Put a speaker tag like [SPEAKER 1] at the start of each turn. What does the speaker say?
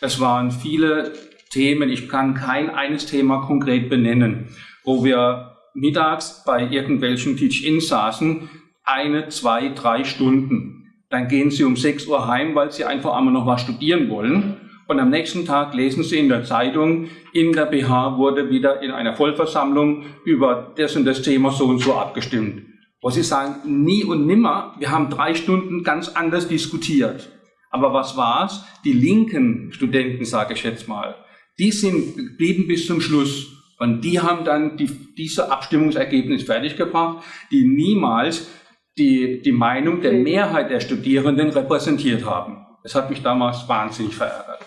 [SPEAKER 1] Es waren viele Themen, ich kann kein eines Thema konkret benennen, wo wir mittags bei irgendwelchen Teach-In saßen, eine, zwei, drei Stunden. Dann gehen sie um 6 Uhr heim, weil sie einfach einmal noch was studieren wollen. Und am nächsten Tag lesen Sie in der Zeitung, in der BH wurde wieder in einer Vollversammlung über das und das Thema so und so abgestimmt. Wo Sie sagen, nie und nimmer, wir haben drei Stunden ganz anders diskutiert. Aber was war's? Die linken Studenten, sage ich jetzt mal, die sind blieben bis zum Schluss. Und die haben dann die, diese Abstimmungsergebnis fertiggebracht, die niemals die, die Meinung der Mehrheit der Studierenden repräsentiert haben. Das hat mich damals wahnsinnig verärgert.